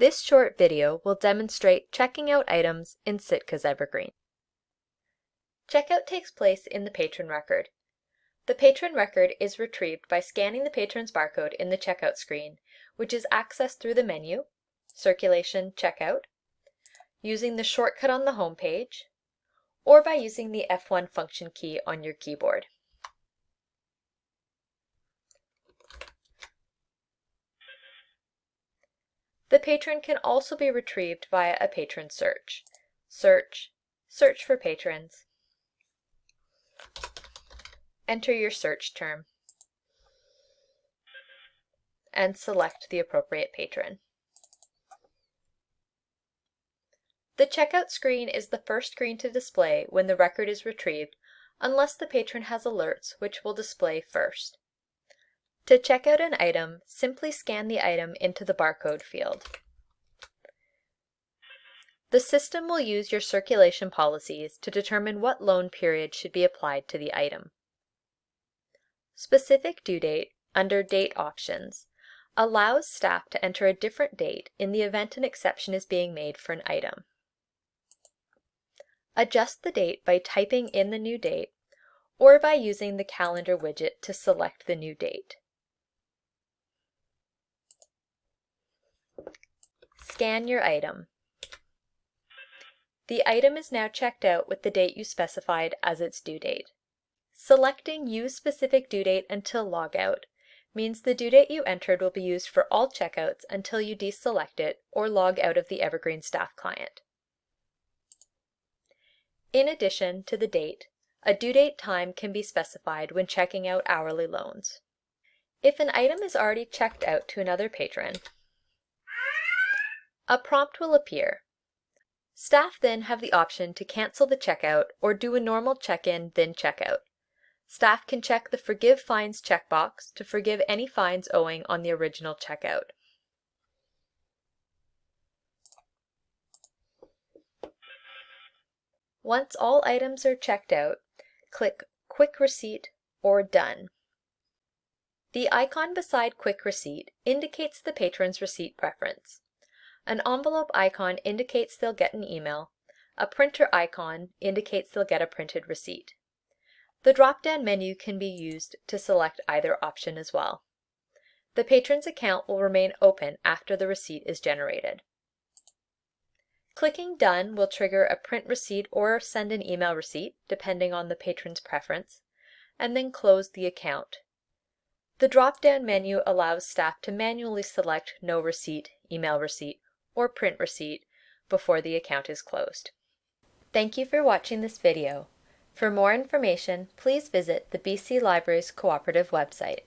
This short video will demonstrate checking out items in Sitka's Evergreen. Checkout takes place in the patron record. The patron record is retrieved by scanning the patron's barcode in the checkout screen, which is accessed through the menu, Circulation Checkout, using the shortcut on the home page, or by using the F1 function key on your keyboard. The patron can also be retrieved via a patron search. Search, search for patrons. Enter your search term and select the appropriate patron. The checkout screen is the first screen to display when the record is retrieved unless the patron has alerts which will display first. To check out an item, simply scan the item into the barcode field. The system will use your circulation policies to determine what loan period should be applied to the item. Specific due date, under Date Options, allows staff to enter a different date in the event an exception is being made for an item. Adjust the date by typing in the new date or by using the calendar widget to select the new date. Scan your item. The item is now checked out with the date you specified as its due date. Selecting Use Specific Due Date until logout means the due date you entered will be used for all checkouts until you deselect it or log out of the Evergreen Staff client. In addition to the date, a due date time can be specified when checking out hourly loans. If an item is already checked out to another patron, a prompt will appear. Staff then have the option to cancel the checkout or do a normal check-in then checkout. Staff can check the Forgive Fines checkbox to forgive any fines owing on the original checkout. Once all items are checked out, click Quick Receipt or Done. The icon beside Quick Receipt indicates the patron's receipt preference. An envelope icon indicates they'll get an email. A printer icon indicates they'll get a printed receipt. The drop-down menu can be used to select either option as well. The patron's account will remain open after the receipt is generated. Clicking Done will trigger a print receipt or send an email receipt, depending on the patron's preference, and then close the account. The drop-down menu allows staff to manually select No Receipt, Email Receipt, or print receipt before the account is closed. Thank you for watching this video. For more information, please visit the BC Libraries Cooperative website.